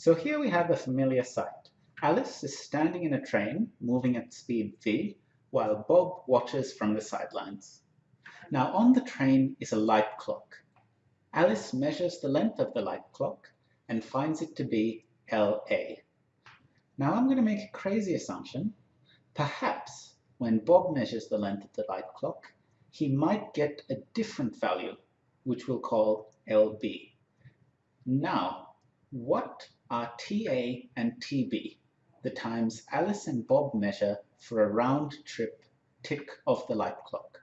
So here we have a familiar sight. Alice is standing in a train moving at speed v, while Bob watches from the sidelines. Now on the train is a light clock. Alice measures the length of the light clock and finds it to be LA. Now I'm going to make a crazy assumption. Perhaps when Bob measures the length of the light clock, he might get a different value, which we'll call LB. Now, what are TA and TB, the times Alice and Bob measure for a round trip tick of the light clock?